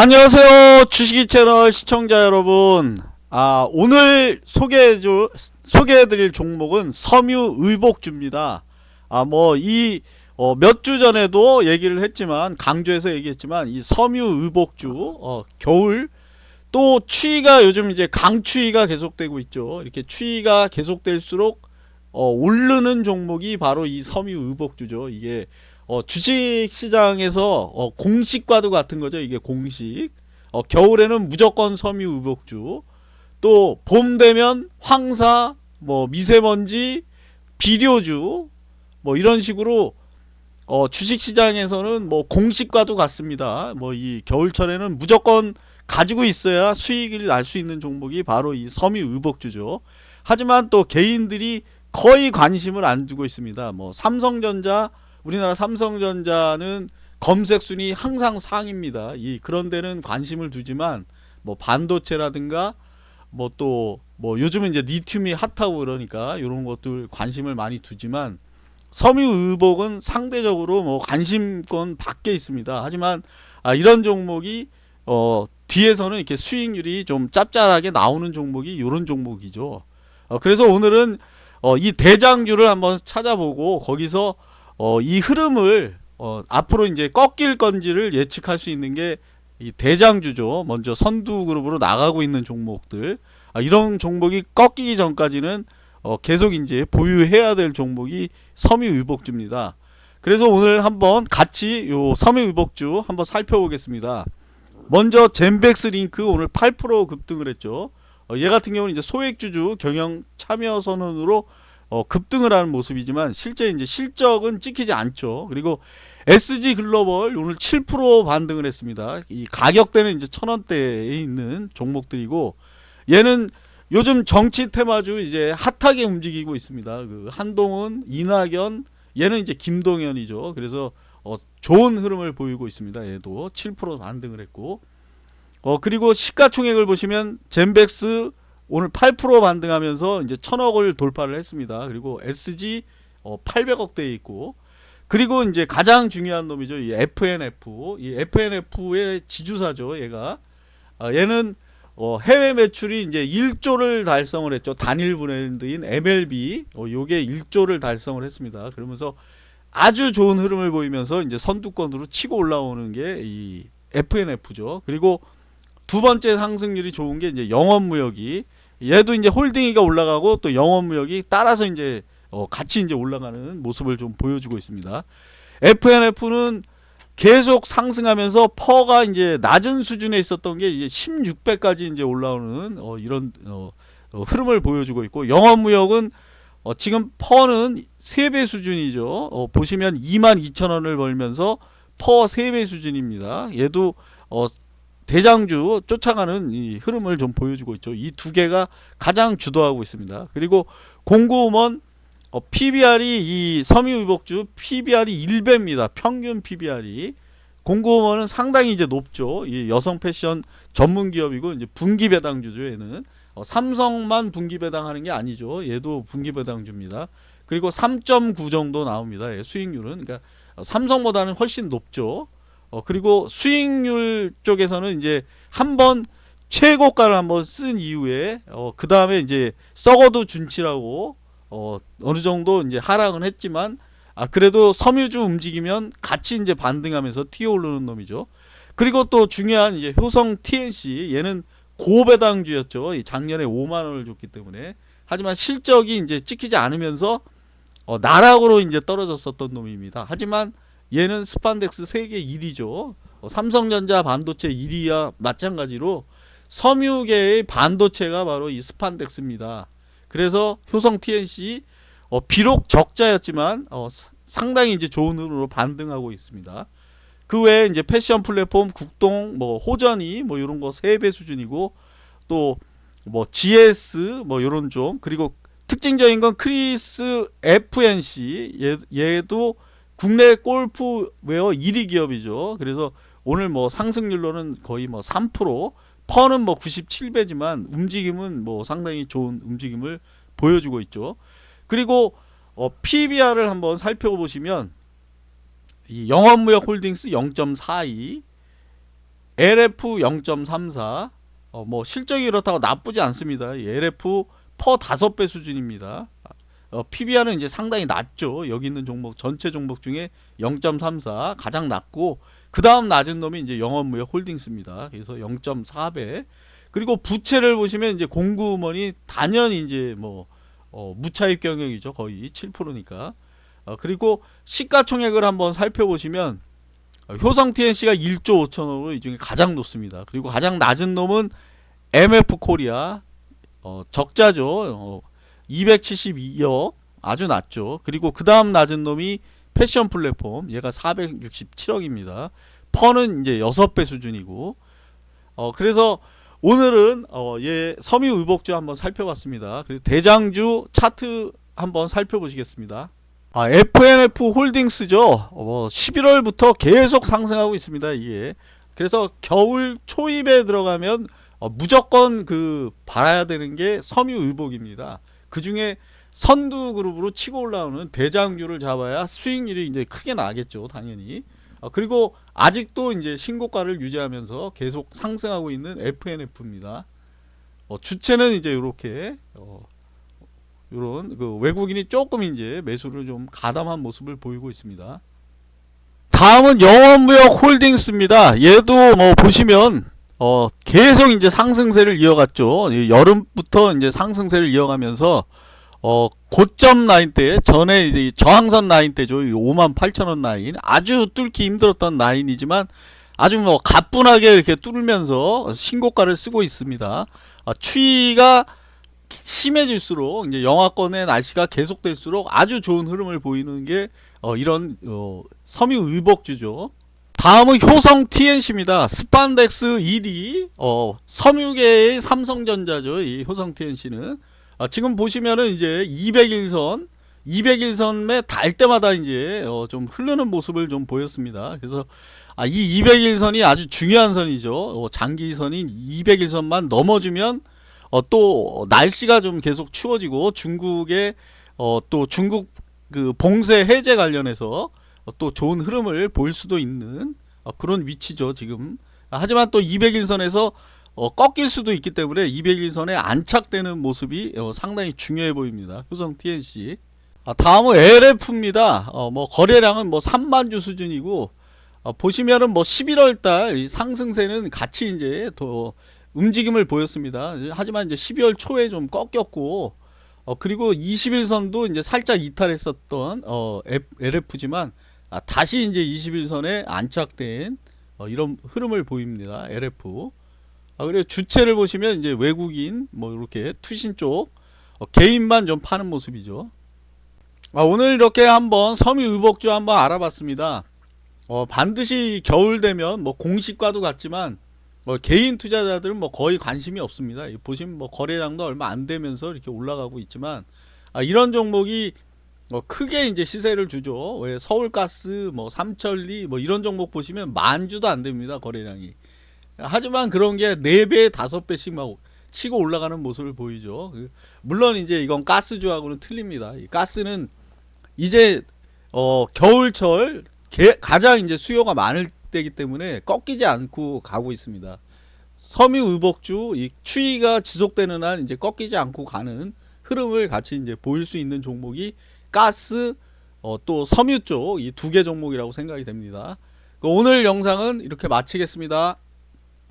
안녕하세요 주식이 채널 시청자 여러분. 아 오늘 소개해줄 소개해드릴 종목은 섬유의복주입니다. 아뭐이 어, 몇 주 전에도 얘기를 했지만 강조해서 얘기했지만 이 섬유의복주 어, 겨울. 또 추위가 요즘 이제 강추위가 계속되고 있죠. 이렇게 추위가 계속될수록 어, 오르는 종목이 바로 이 섬유의복주죠. 이게 어, 주식시장에서 어, 공식과도 같은 거죠. 이게 공식. 어, 겨울에는 무조건 섬유의복주. 또 봄 되면 황사, 뭐 미세먼지, 비료주, 뭐 이런 식으로 어, 주식시장에서는 뭐 공식과도 같습니다. 뭐 이 겨울철에는 무조건 가지고 있어야 수익을 날 수 있는 종목이 바로 이 섬유 의복주죠. 하지만 또 개인들이 거의 관심을 안 두고 있습니다. 뭐 삼성전자 우리나라 삼성전자는 검색 순위 항상 상입니다. 이 그런 데는 관심을 두지만 뭐 반도체라든가 뭐 또뭐 뭐 요즘은 이제 리튬이 핫하고 그러니까 이런 것들 관심을 많이 두지만 섬유 의복은 상대적으로 뭐 관심권 밖에 있습니다. 하지만 아 이런 종목이 어 뒤에서는 이렇게 수익률이 좀 짭짤하게 나오는 종목이 이런 종목이죠. 어 그래서 오늘은 어 이 대장주를 한번 찾아보고 거기서 어, 이 흐름을 어, 앞으로 이제 꺾일 건지를 예측할 수 있는 게 이 대장주죠. 먼저 선두 그룹으로 나가고 있는 종목들 아, 이런 종목이 꺾이기 전까지는 어, 계속 이제 보유해야 될 종목이 섬유의복주입니다. 그래서 오늘 한번 같이 요 섬유의복주 한번 살펴보겠습니다. 먼저 젠백스 링크 오늘 8% 급등을 했죠. 어, 얘 같은 경우는 이제 소액주주 경영 참여 선언으로 어, 급등을 하는 모습이지만 실제 이제 실적은 찍히지 않죠. 그리고 SG 글로벌 오늘 7% 반등을 했습니다. 이 가격대는 이제 천 원대에 있는 종목들이고 얘는 요즘 정치 테마주 이제 핫하게 움직이고 있습니다. 그 한동훈, 이낙연, 얘는 이제 김동연이죠. 그래서 어, 좋은 흐름을 보이고 있습니다. 얘도 7% 반등을 했고 어 그리고 시가총액을 보시면 젠백스 오늘 8% 반등하면서 이제 천억을 돌파를 했습니다. 그리고 SG 어 800억대에 있고 그리고 이제 가장 중요한 놈이죠. 이 FNF. 이 FNF의 지주사죠. 얘가 아, 얘는 어 해외 매출이 이제 1조를 달성을 했죠. 단일 브랜드인 MLB. 어 요게 1조를 달성을 했습니다. 그러면서 아주 좋은 흐름을 보이면서 이제 선두권으로 치고 올라오는 게 이 F&F죠. 그리고 두 번째 상승률이 좋은 게 이제 영원무역이 얘도 이제 홀딩스가 올라가고 또 영원무역이 따라서 이제 어 같이 이제 올라가는 모습을 좀 보여주고 있습니다. F&F는 계속 상승하면서 PER가 이제 낮은 수준에 있었던 게 이제 16배까지 이제 올라오는 어 이런 어, 어 흐름을 보여주고 있고 영원무역은 어 지금 PER는 3배 수준이죠. 어 보시면 22,000원을 벌면서 퍼 3배 수준입니다. 얘도 어 대장주 쫓아가는 이 흐름을 좀 보여주고 있죠. 이 두 개가 가장 주도하고 있습니다. 그리고 공고음원 어, PBR이 이 섬유의복주 PBR이 1배입니다. 평균 PBR이 공고음원은 상당히 이제 높죠. 이 여성 패션 전문 기업이고 이제 분기 배당주죠. 얘는 어, 삼성만 분기 배당하는 게 아니죠. 얘도 분기 배당주입니다. 그리고 3.9 정도 나옵니다. 예, 수익률은 그러니까 삼성보다는 훨씬 높죠. 어, 그리고 수익률 쪽에서는 이제 한번 최고가를 한번 쓴 이후에 어, 그 다음에 이제 썩어도 준치라고 어, 어느 정도 이제 하락은 했지만 아 그래도 섬유주 움직이면 같이 이제 반등하면서 튀어오르는 놈이죠. 그리고 또 중요한 이제 효성 TNC 얘는 고배당주였죠. 작년에 5만 원을 줬기 때문에 하지만 실적이 이제 찍히지 않으면서 어, 나락으로 이제 떨어졌었던 놈입니다. 하지만 얘는 스판덱스 세계 1위죠. 어, 삼성전자 반도체 1위와 마찬가지로 섬유계의 반도체가 바로 이 스판덱스입니다. 그래서 효성 TNC 어, 비록 적자였지만 어, 상당히 이제 좋은 흐름으로 반등하고 있습니다. 그 외에 이제 패션 플랫폼 국동 뭐 호전이 뭐 이런 거 3배 수준이고 또 뭐 GS 뭐 이런 좀 그리고 특징적인 건 크리스 FNC 얘, 얘도 국내 골프웨어 1위 기업이죠. 그래서 오늘 뭐 상승률로는 거의 뭐 3%, 퍼는 뭐 97배지만 움직임은 뭐 상당히 좋은 움직임을 보여주고 있죠. 그리고 어, PBR을 한번 살펴보시면 이 영업무역 홀딩스 0.42 LF 0.34 어, 뭐 실적이 이렇다고 나쁘지 않습니다. 이 LF 퍼 5배 수준입니다. 어, PBR은 이제 상당히 낮죠. 여기 있는 종목 전체 종목 중에 0.34 가장 낮고 그 다음 낮은 놈이 이제 영업무역 홀딩스입니다. 그래서 0.4배. 그리고 부채를 보시면 이제 공구먼이 단연히 이제 뭐 어, 무차입 경영이죠. 거의 7%니까. 어, 그리고 시가총액을 한번 살펴보시면 어, 효성 TNC가 1조 5천억으로 이 중에 가장 높습니다. 그리고 가장 낮은 놈은 MF 코리아 어, 적자죠. 어, 272억 아주 낮죠. 그리고 그 다음 낮은 놈이 패션 플랫폼 얘가 467억입니다. 퍼는 이제 6배 수준이고 어 그래서 오늘은 어얘 섬유 의복주 한번 살펴봤습니다. 그리고 대장주 차트 한번 살펴보시겠습니다. 아 FNF 홀딩스죠. 어 11월부터 계속 상승하고 있습니다. 이게 그래서 겨울 초입에 들어가면 어, 무조건 그 봐야 되는 게 섬유 의복입니다. 그 중에 선두 그룹으로 치고 올라오는 대장주를 잡아야 수익률이 이제 크게 나겠죠, 당연히. 어, 그리고 아직도 이제 신고가를 유지하면서 계속 상승하고 있는 FNF입니다. 어, 주체는 이제 이렇게 어, 이런 그 외국인이 조금 이제 매수를 좀 가담한 모습을 보이고 있습니다. 다음은 영원무역 홀딩스입니다. 얘도 뭐 보시면 어 계속 이제 상승세를 이어갔죠. 이 여름부터 이제 상승세를 이어가면서 어 고점 라인 때 전에 이제 이 저항선 라인 때죠. 5만 8천 원 라인 아주 뚫기 힘들었던 라인이지만 아주 뭐 가뿐하게 이렇게 뚫으면서 신고가를 쓰고 있습니다. 아, 추위가 심해질수록 이제 영하권의 날씨가 계속될수록 아주 좋은 흐름을 보이는 게 어, 이런 어, 섬유 의복주죠. 다음은 효성 TNC입니다. 스판덱스 1위 어, 섬유계의 삼성전자죠. 이 효성 TNC는 아, 지금 보시면은 이제 200일선 200일선에 달 때마다 이제 어, 좀 흐르는 모습을 좀 보였습니다. 그래서 아, 이 200일선이 아주 중요한 선이죠. 어, 장기선인 200일선만 넘어주면 어, 또 날씨가 좀 계속 추워지고 중국의 어, 또 중국 그 봉쇄 해제 관련해서 어, 또 좋은 흐름을 볼 수도 있는 어, 그런 위치죠 지금. 하지만 또 200일선에서 어, 꺾일 수도 있기 때문에 200일선에 안착되는 모습이 어, 상당히 중요해 보입니다. 효성 TNC 아, 다음은 LF입니다. 어, 뭐 거래량은 뭐 3만주 수준이고 어, 보시면은 뭐 11월달 상승세는 같이 이제 더 움직임을 보였습니다. 하지만 이제 12월 초에 좀 꺾였고 어, 그리고 21선도 이제 살짝 이탈했었던 어, LF지만 아, 다시 이제 21선에 안착된 어, 이런 흐름을 보입니다. LF. 아, 그리고 주체를 보시면 이제 외국인 뭐 이렇게 투신 쪽 어, 개인만 좀 파는 모습이죠. 아, 오늘 이렇게 한번 섬유 의복주 한번 알아봤습니다. 어, 반드시 겨울 되면 뭐 공시과도 같지만 뭐 개인 투자자들은 뭐 거의 관심이 없습니다. 보시면 뭐 거래량도 얼마 안 되면서 이렇게 올라가고 있지만 아, 이런 종목이 뭐 크게 이제 시세를 주죠. 왜 서울가스, 뭐 삼천리, 뭐 이런 종목 보시면 만 주도 안 됩니다. 거래량이. 하지만 그런 게 4배, 5배씩 막 치고 올라가는 모습을 보이죠. 그 물론 이제 이건 가스주하고는 틀립니다. 이 가스는 이제 어 겨울철 가장 이제 수요가 많을 때이기 때문에 꺾이지 않고 가고 있습니다. 섬유 의복주 이 추위가 지속되는 한 이제 꺾이지 않고 가는 흐름을 같이 이제 보일 수 있는 종목이 가스 어, 또 섬유 쪽 이 두 개 종목이라고 생각이 됩니다. 오늘 영상은 이렇게 마치겠습니다.